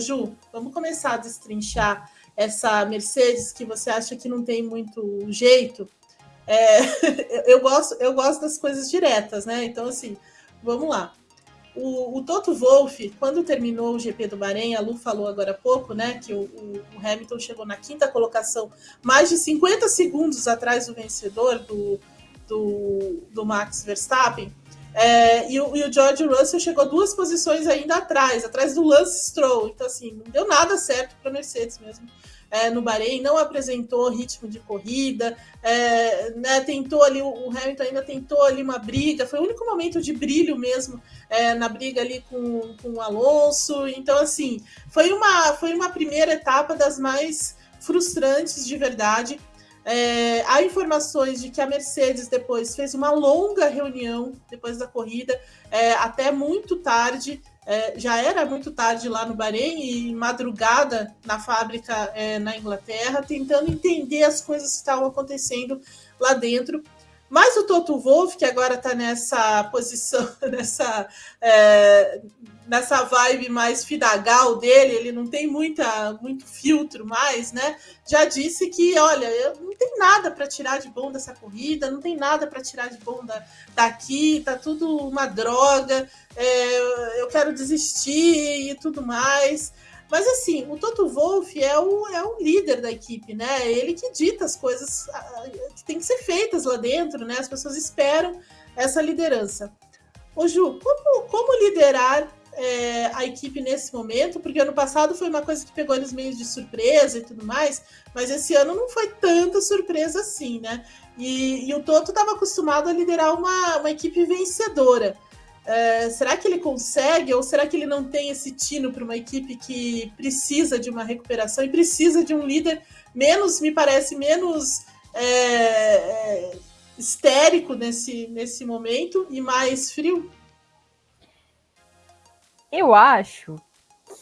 Ju, vamos começar a destrinchar essa Mercedes que você acha que não tem muito jeito. É, eu, gosto, eu gosto das coisas diretas, né? Então, assim, vamos lá. O, o, Toto Wolff, quando terminou o GP do Bahrein, a Lu falou agora há pouco, né, que o, o, o, Hamilton chegou na quinta colocação, mais de 50 segundos atrás do vencedor, do, do, do Max Verstappen. É, e, o, e, o, George Russell chegou duas posições ainda atrás, atrás do Lance Stroll. Então, assim, não deu nada certo para a Mercedes mesmo é, no Bahrein, não apresentou ritmo de corrida, é, né, tentou ali, o Hamilton ainda tentou ali uma briga, foi o único momento de brilho mesmo é, na briga ali com, com o Alonso. Então, assim, foi uma, foi uma primeira etapa das mais frustrantes de verdade. É, há informações de que a Mercedes depois fez uma longa reunião depois da corrida, é, até muito tarde, é, já era muito tarde lá no Bahrein e madrugada na fábrica é, na Inglaterra, tentando entender as coisas que estavam acontecendo lá dentro. Mas o Toto Wolff, que agora está nessa posição, nessa, é, nessa vibe mais fidagal dele, ele não tem muita, muito filtro mais, né? Já disse que, olha, não tem nada para tirar de bom dessa corrida, não tem nada para tirar de bom da, daqui, tá tudo uma droga, é, eu quero desistir e tudo mais. Mas assim, o Toto Wolff é o, é o líder da equipe, né? Ele que dita as coisas que tem que ser feitas lá dentro, né? As pessoas esperam essa liderança. Ô Ju, como, como liderar é, a equipe nesse momento? Porque ano passado foi uma coisa que pegou eles meio de surpresa e tudo mais, mas esse ano não foi tanta surpresa assim, né? E, e o Toto estava acostumado a liderar uma, uma equipe vencedora. É, será que ele consegue ou será que ele não tem esse tino para uma equipe que precisa de uma recuperação e precisa de um líder menos, me parece, menos é, é, histérico nesse, nesse momento e mais frio? Eu acho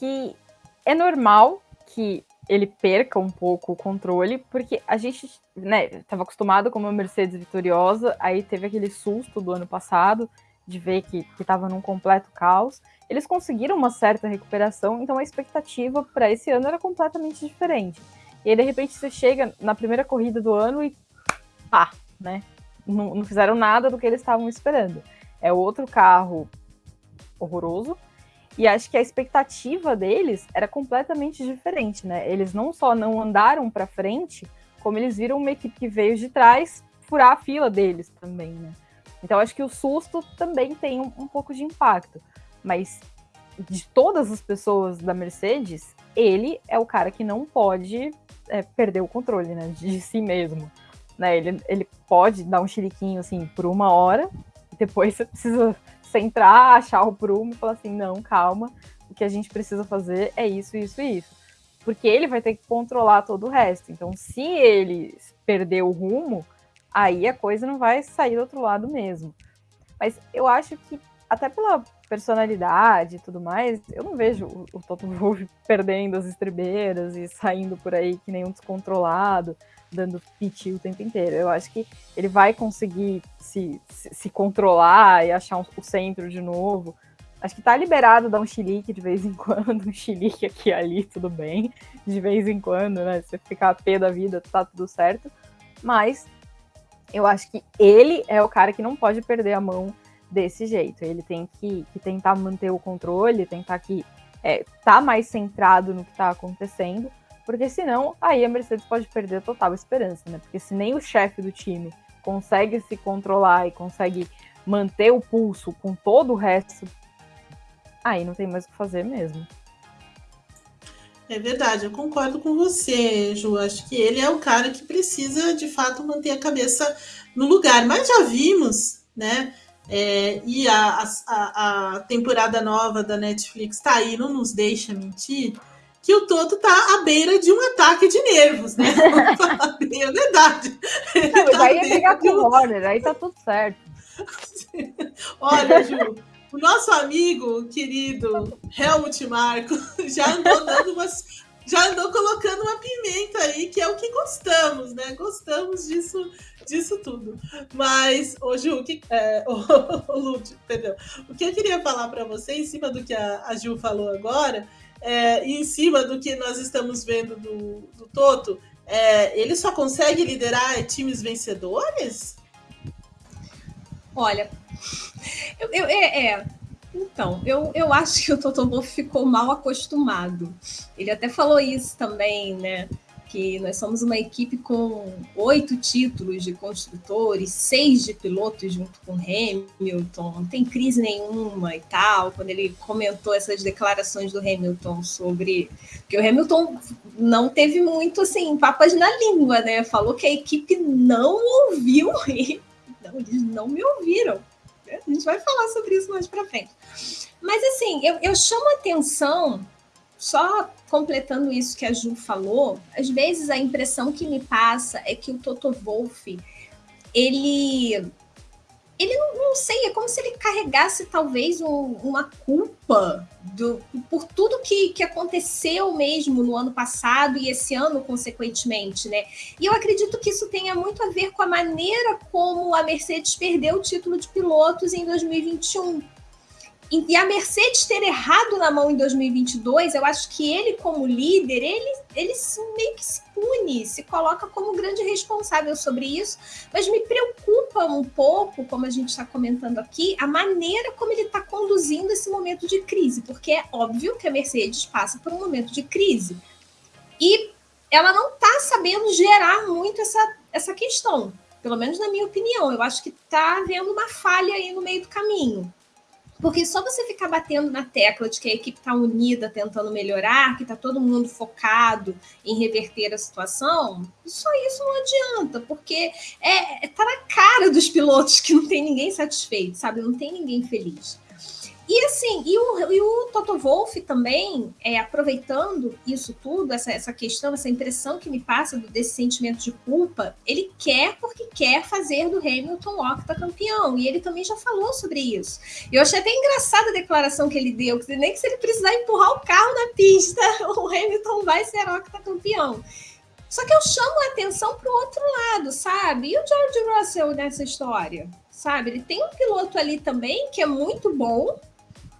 que é normal que ele perca um pouco o controle, porque a gente né, estava acostumado com uma Mercedes vitoriosa, aí teve aquele susto do ano passado de ver que estava num completo caos. Eles conseguiram uma certa recuperação, então a expectativa para esse ano era completamente diferente. E aí, de repente, você chega na primeira corrida do ano e pá, né? Não, não fizeram nada do que eles estavam esperando. É outro carro horroroso. E acho que a expectativa deles era completamente diferente, né? Eles não só não andaram para frente, como eles viram uma equipe que veio de trás furar a fila deles também, né? Então, acho que o susto também tem um, um pouco de impacto. Mas de todas as pessoas da Mercedes, ele é o cara que não pode é, perder o controle né, de si mesmo. Né? Ele, ele pode dar um chiliquinho assim por uma hora, depois você precisa centrar, achar o prumo e falar assim: não, calma, o que a gente precisa fazer é isso, isso e isso. Porque ele vai ter que controlar todo o resto. Então, se ele perder o rumo, aí a coisa não vai sair do outro lado mesmo. Mas eu acho que, até pela personalidade e tudo mais, eu não vejo o, o Toto Wolff perdendo as estribeiras e saindo por aí que nem um descontrolado, dando piti o tempo inteiro. Eu acho que ele vai conseguir se, se, se controlar e achar um, o centro de novo. Acho que tá liberado dar um chilique de vez em quando, um chilique aqui e ali, tudo bem. De vez em quando, né? Se ficar a pé da vida, tá tudo certo. Mas eu acho que ele é o cara que não pode perder a mão desse jeito. Ele tem que, que tentar manter o controle, tentar que é, tá mais centrado no que está acontecendo, porque senão aí a Mercedes pode perder a total esperança, né? Porque se nem o chefe do time consegue se controlar e consegue manter o pulso com todo o resto, aí não tem mais o que fazer mesmo. É verdade, eu concordo com você, Ju. Acho que ele é o cara que precisa, de fato, manter a cabeça no lugar. Mas já vimos, né? É, e a, a, a, temporada nova da Netflix tá aí, não nos deixa mentir, que o Toto tá à beira de um ataque de nervos, né? é verdade. Não, mas tá aí é pegar com o Warner, aí tá tudo certo. Olha, Ju, o nosso amigo querido Helmut Marco já andou dando umas. Já andou colocando uma pimenta aí, que é o que gostamos, né? Gostamos disso, disso tudo. Mas, ô Ju, o que, é, ô, ô, Lúcio, perdão. O que eu queria falar para você, em cima do que a, a Ju falou agora, é, em cima do que nós estamos vendo do, do Toto, é, ele só consegue liderar times vencedores? Olha, eu, eu é, é, então, eu, eu acho que o Toto Wolff ficou mal acostumado. Ele até falou isso também, né? Que nós somos uma equipe com oito títulos de construtores, seis de pilotos junto com Hamilton, não tem crise nenhuma e tal. Quando ele comentou essas declarações do Hamilton sobre. que o Hamilton não teve muito assim, papas na língua, né? Falou que a equipe não ouviu ele. Eles não me ouviram. A gente vai falar sobre isso mais para frente. Mas assim, eu, eu chamo atenção, só completando isso que a Ju falou, às vezes a impressão que me passa é que o Toto Wolff, ele ele não, não, sei, é como se ele carregasse talvez um, uma culpa do, por tudo que, que aconteceu mesmo no ano passado e esse ano, consequentemente, né? E eu acredito que isso tenha muito a ver com a maneira como a Mercedes perdeu o título de pilotos em 2021 e a Mercedes ter errado na mão em 2022, eu acho que ele, como líder, ele, ele meio que se pune, se coloca como grande responsável sobre isso, mas me preocupa um pouco, como a gente está comentando aqui, a maneira como ele está conduzindo esse momento de crise, porque é óbvio que a Mercedes passa por um momento de crise. E ela não está sabendo gerar muito essa, essa questão, pelo menos na minha opinião. Eu acho que está havendo uma falha aí no meio do caminho. Porque só você ficar batendo na tecla de que a equipe está unida, tentando melhorar, que está todo mundo focado em reverter a situação, só isso não adianta, porque é, tá na cara dos pilotos que não tem ninguém satisfeito, sabe? Não tem ninguém feliz. E assim, e o, e o Toto Wolff também, é, aproveitando isso tudo, essa, essa questão, essa impressão que me passa desse sentimento de culpa, ele quer porque quer fazer do Hamilton octacampeão. E ele também já falou sobre isso. Eu achei até engraçada a declaração que ele deu, que nem que se ele precisar empurrar o carro na pista, o Hamilton vai ser octacampeão. Só que eu chamo a atenção para o outro lado, sabe? E o George Russell nessa história? Sabe? Ele tem um piloto ali também que é muito bom,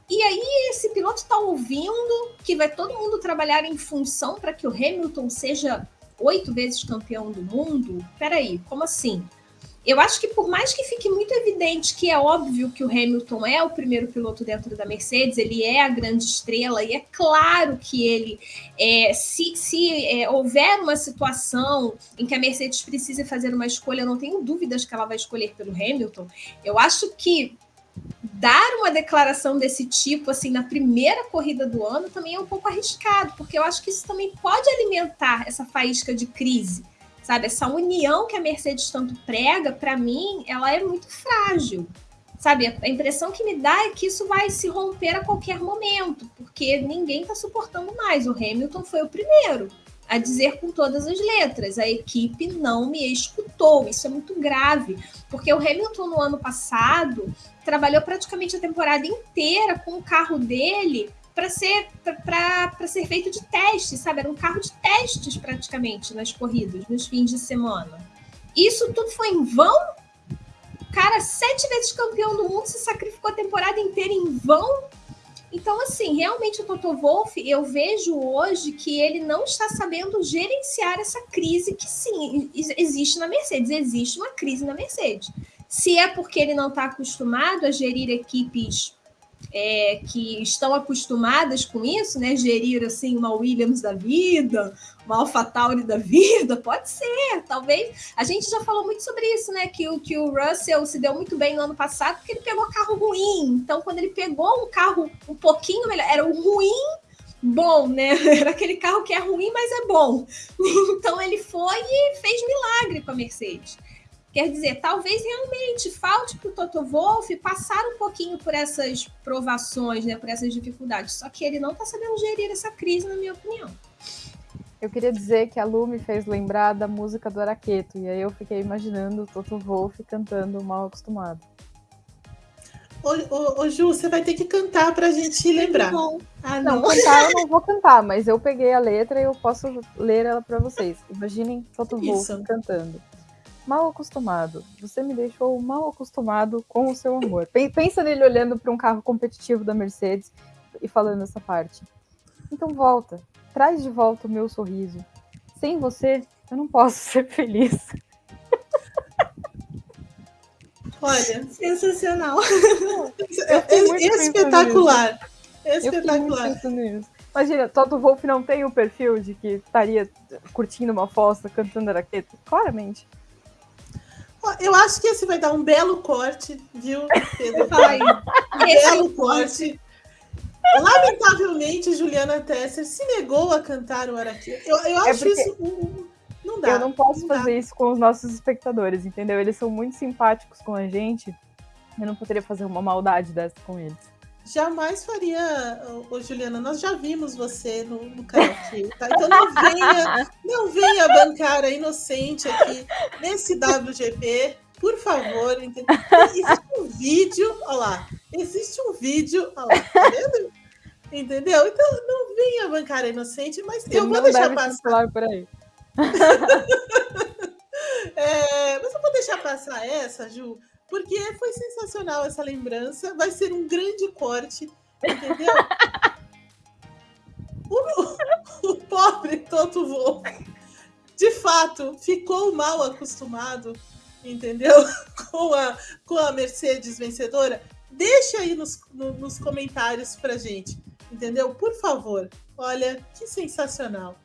e aí esse piloto está ouvindo que vai todo mundo trabalhar em função para que o Hamilton seja oito vezes campeão do mundo? Peraí, como assim? Eu acho que por mais que fique muito evidente que é óbvio que o Hamilton é o primeiro piloto dentro da Mercedes, ele é a grande estrela, e é claro que ele, é, se, se é, houver uma situação em que a Mercedes precise fazer uma escolha, eu não tenho dúvidas que ela vai escolher pelo Hamilton. Eu acho que dar uma declaração desse tipo assim na primeira corrida do ano também é um pouco arriscado, porque eu acho que isso também pode alimentar essa faísca de crise. Sabe, essa união que a Mercedes tanto prega, para mim, ela é muito frágil. Sabe, a impressão que me dá é que isso vai se romper a qualquer momento, porque ninguém está suportando mais. O Hamilton foi o primeiro a dizer com todas as letras: a equipe não me escutou. Isso é muito grave, porque o Hamilton no ano passado trabalhou praticamente a temporada inteira com o carro dele para ser para ser feito de teste, sabe? Era um carro de testes praticamente nas corridas, nos fins de semana. Isso tudo foi em vão? Cara, sete vezes campeão do mundo, se sacrificou a temporada inteira em vão então, assim, realmente o Toto Wolff, eu vejo hoje que ele não está sabendo gerenciar essa crise que sim, existe na Mercedes. Existe uma crise na Mercedes. Se é porque ele não está acostumado a gerir equipes é, que estão acostumadas com isso, né? Gerir assim uma Williams da vida, uma AlphaTauri da vida, pode ser, talvez. A gente já falou muito sobre isso, né? Que o, que o Russell se deu muito bem no ano passado porque ele pegou carro ruim. Então, quando ele pegou um carro um pouquinho melhor, era o ruim bom, né? Era aquele carro que é ruim, mas é bom. Então ele foi e fez milagre com a Mercedes. Quer dizer, talvez realmente falte para o Toto Wolff passar um pouquinho por essas provações, né, por essas dificuldades. Só que ele não está sabendo gerir essa crise, na minha opinião. Eu queria dizer que a Lu me fez lembrar da música do Araqueto, e aí eu fiquei imaginando o Toto Wolff cantando Mal Acostumado. Ô, ô, ô, Ju, você vai ter que cantar para a gente lembrar. Não, ah, não. não, cantar eu não vou cantar, mas eu peguei a letra e eu posso ler ela para vocês. Imaginem Toto Wolff cantando mal acostumado. Você me deixou mal acostumado com o seu amor. Pensa nele olhando para um carro competitivo da Mercedes e falando essa parte. Então volta, traz de volta o meu sorriso. Sem você, eu não posso ser feliz. Olha, sensacional. É, é espetacular. Espetacular. Imagina, Toto Wolff não tem o perfil de que estaria curtindo uma fossa, cantando araqueta. Claramente. Eu acho que esse vai dar um belo corte, viu, Pedro? Vai. Um belo corte. Lamentavelmente, Juliana Tesser se negou a cantar o Araqueta. Eu, eu é acho isso. Um, não dá. Eu não posso não fazer dá. isso com os nossos espectadores, entendeu? Eles são muito simpáticos com a gente. Eu não poderia fazer uma maldade dessa com eles. Jamais faria, ô, Juliana. Nós já vimos você no, no karaokê, tá? Então não venha, não venha bancar a inocente aqui nesse WGP, por favor. Entendeu? Existe um vídeo, olha lá. Existe um vídeo, olha lá, tá vendo? Entendeu? Então não venha bancar a inocente, mas eu vou deixar passar. por aí. É, mas eu vou deixar passar essa, Ju, porque foi sensacional essa lembrança. Vai ser um grande corte, entendeu? o, o pobre Toto Wolff, de fato, ficou mal acostumado, entendeu? Com a, com a Mercedes vencedora. Deixa aí nos, no- nos comentários pra gente, entendeu? Por favor. Olha, que sensacional.